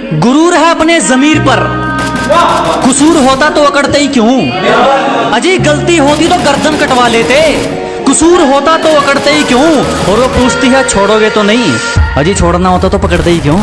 गुरूर है अपने जमीर पर। कसूर होता तो अकड़ते ही क्यों? अजी गलती होती तो गर्दन कटवा लेते। कसूर होता तो अकड़ते ही क्यों? और वो पूछती है, छोड़ोगे तो नहीं? अजी छोड़ना होता तो पकड़ते ही क्यों?